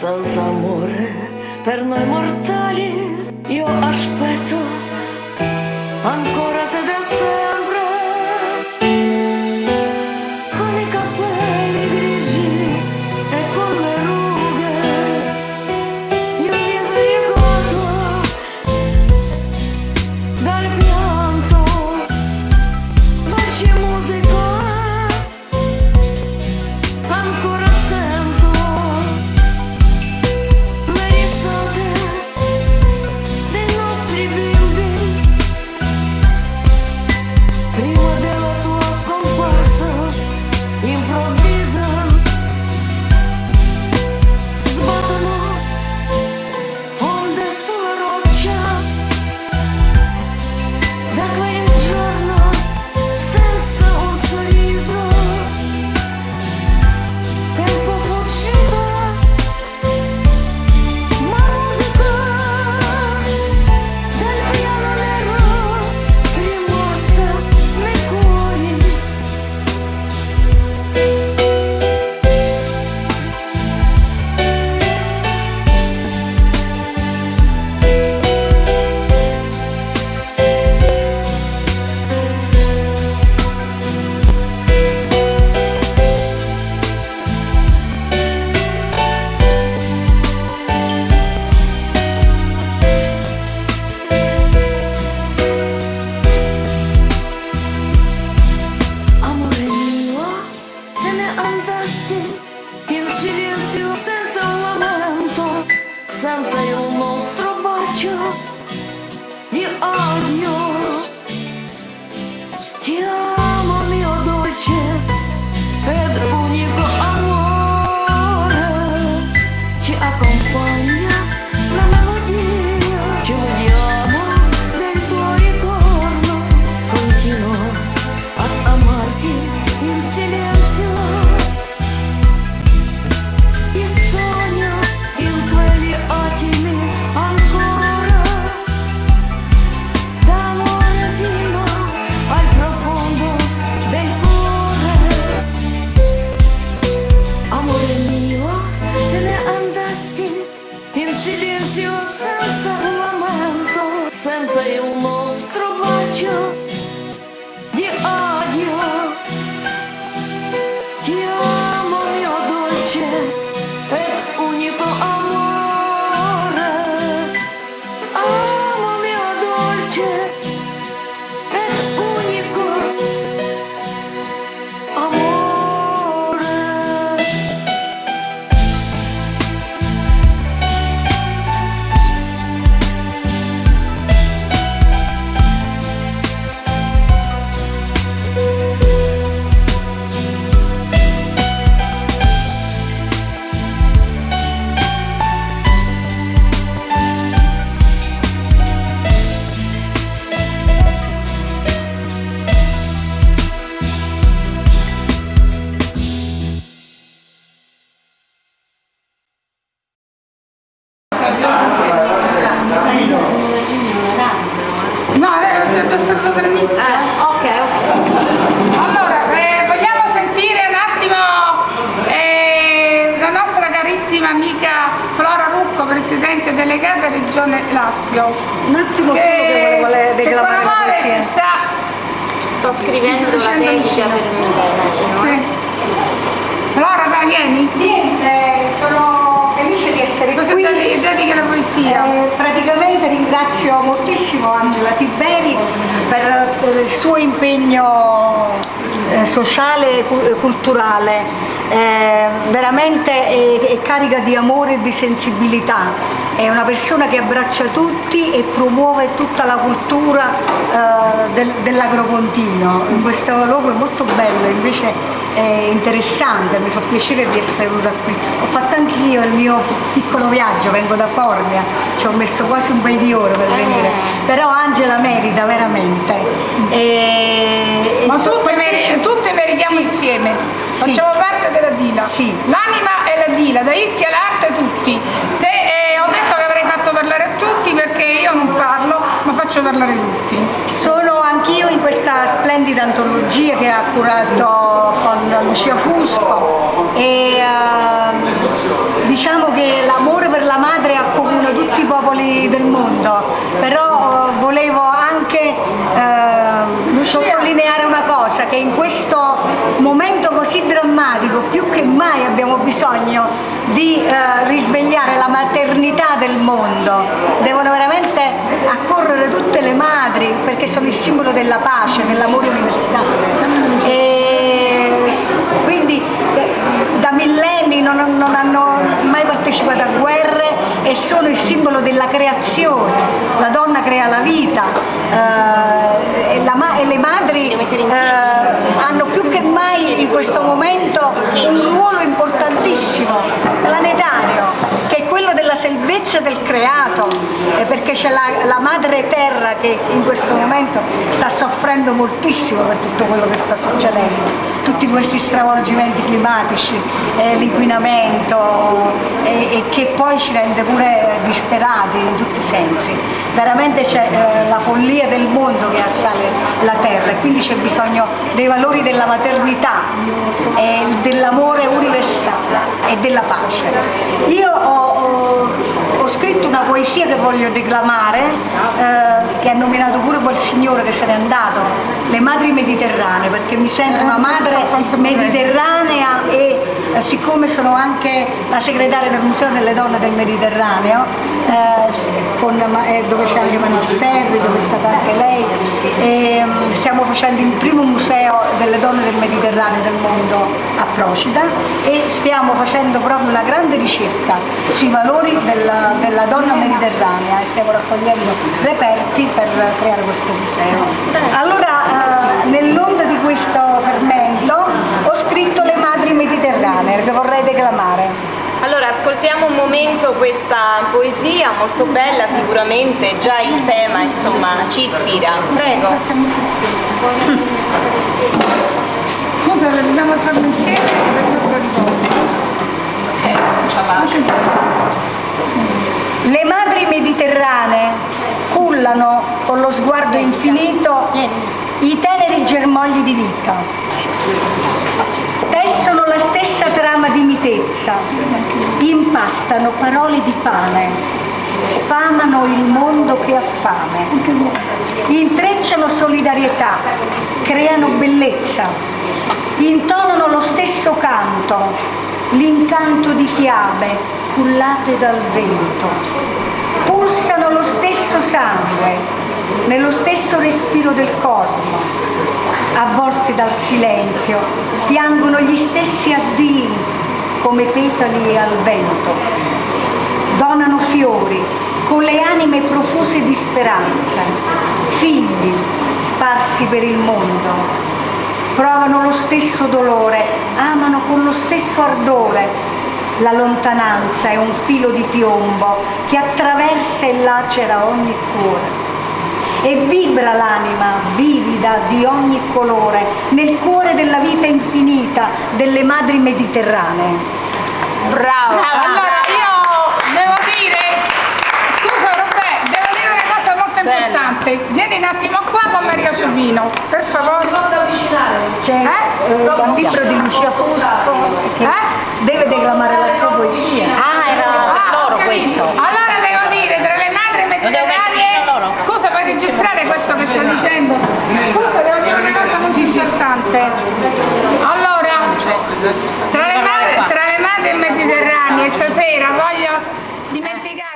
senza amore il nostro bacio di odio. Ti amo Ti amo mio dolce No, adesso è stato dall'inizio. ok, Allora, eh, vogliamo sentire un attimo eh, la nostra carissima amica Flora Rucco, Presidente delegata Regione Lazio. Un attimo solo che le- che declamare con la poesia. si sta Sto scrivendo la dedica per Milena. Sì. Flora, dai, vieni. Niente, sono felice di essere Cosa qui. dedi- dedichi la poesia? Eh, praticamente ringrazio moltissimo Angela Tiberi per il suo impegno eh, sociale e cu- culturale. Eh, veramente è, è carica di amore e di sensibilità, è una persona che abbraccia tutti e promuove tutta la cultura eh, del- dell'agropontino. Questo luogo è molto bello, invece è interessante, mi fa piacere di essere venuta qui. Ho fatto anch'io il mio piccolo viaggio, vengo da Formia, ci ho messo quasi un paio di ore per venire, però Angela merita veramente. E, e Ma so- mer- tutte meritiamo Sì. insieme, Sì. facciamo parte della Dila. Sì. L'anima e la Dila, da Ischia all'arte tutti. Se, eh, ho detto che avrei fatto parlare a tutti perché io non parlo, ma faccio parlare tutti. Sono anch'io in questa splendida antologia che ha curato con Lucia Fusco e ehm, diciamo che l'amore per la madre accomuna tutti i popoli del mondo, però eh, volevo anche cosa, che in questo momento così drammatico più che mai abbiamo bisogno di eh, risvegliare la maternità del mondo, devono veramente accorrere tutte le madri perché sono il simbolo della pace, dell'amore universale. E s- quindi eh, da millenni non, non hanno mai partecipato a guerre e sono il simbolo della creazione. La donna crea la vita eh, e, la e le madri eh, hanno più che mai in questo momento un ruolo importantissimo, planetario, che è quello della salvezza del creato, eh, perché c'è la, la madre terra che in questo momento sta soffrendo moltissimo per tutto quello che sta succedendo, tutti questi stravolgimenti climatici, eh, l'inquinamento e, e che poi ci rende pure disperati in tutti i sensi. Veramente c'è eh, la follia del mondo che assale la terra e quindi c'è bisogno dei valori della maternità, e dell'amore universale e della pace. Io ho, ho- scritto una poesia che voglio declamare, eh, che ha nominato pure quel signore che se n'è andato, Le madri mediterranee, perché mi sento una madre mediterranea e eh, siccome sono anche la segretaria del Museo delle Donne del Mediterraneo, eh, con- eh, dove c'è anche Manuel Servi, dove è stata anche lei, e, mm, stiamo facendo il primo museo delle donne del Mediterraneo del mondo a Procida e stiamo facendo proprio una grande ricerca sui valori della, della donna mediterranea e stiamo raccogliendo reperti per creare questo museo. Allora, eh, nell'onda di questo fermento ho scritto le madri mediterranee che vorrei declamare. Allora, ascoltiamo un momento questa poesia molto bella, sicuramente già il tema, insomma, ci ispira. Prego. Scusa, le dobbiamo farlo insieme per questo ricordo. Le madri mediterranee cullano con lo sguardo infinito i teneri germogli di vita. Tessono la stessa trama di mitezza, impastano parole di pane, sfamano il mondo che ha fame, intrecciano solidarietà, creano bellezza, intonano lo stesso canto, l'incanto di fiabe cullate dal vento, pulsano lo stesso sangue, nello stesso respiro del cosmo, avvolti dal silenzio, piangono gli stessi addii come petali al vento, donano fiori con le anime profuse di speranza, figli sparsi per il mondo, provano lo stesso dolore, amano con lo stesso ardore. La lontananza è un filo di piombo che attraversa e lacera ogni cuore. E vibra l'anima vivida di ogni colore nel cuore della vita infinita delle madri mediterranee. Bravo. Allora io devo dire, scusa Roberto, devo dire una cosa molto Bella. importante. Vieni un attimo qua con Maria Subino, per favore. C'è Eh? eh, dal libro di Lucia Fusco che Eh? deve declamare la sua poesia. Ah, era per Ah, loro ho capito. questo. Allora devo dire, tra le madri mediterranee, scusa per registrare questo che sto dicendo, scusa devo dire una cosa molto importante. Allora, tra le, madri, tra le madri mediterranee stasera voglio dimenticare